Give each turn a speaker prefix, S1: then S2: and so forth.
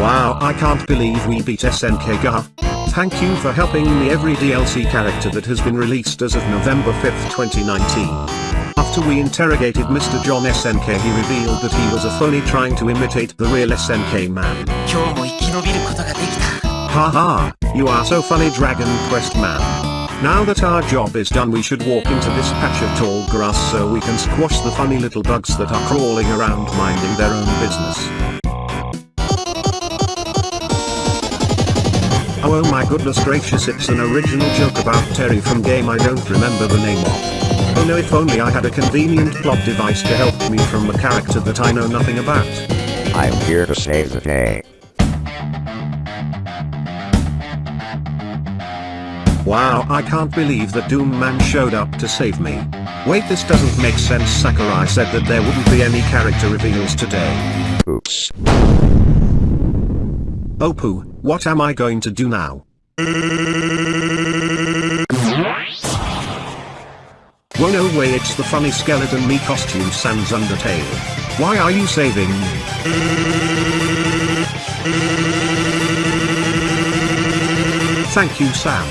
S1: Wow I can't believe we beat SNK Ga. Thank you for helping me every DLC character that has been released as of November 5, 2019. After we interrogated Mr. John SNK he revealed that he was a phony trying to imitate the real SNK man. Haha, you are so funny Dragon Quest man. Now that our job is done we should walk into this patch of tall grass so we can squash the funny little bugs that are crawling around minding their own business. Oh my goodness gracious it's an original joke about Terry from game I don't remember the name of. Oh no if only I had a convenient plot device to help me from a character that I know nothing about.
S2: I'm here to save the day.
S1: Wow I can't believe that Doom Man showed up to save me. Wait this doesn't make sense Sakurai said that there wouldn't be any character reveals today.
S2: Oops.
S1: Oh poo, what am I going to do now? Whoa no way it's the funny skeleton me costume sans Undertale. Why are you saving me? Thank you Sam.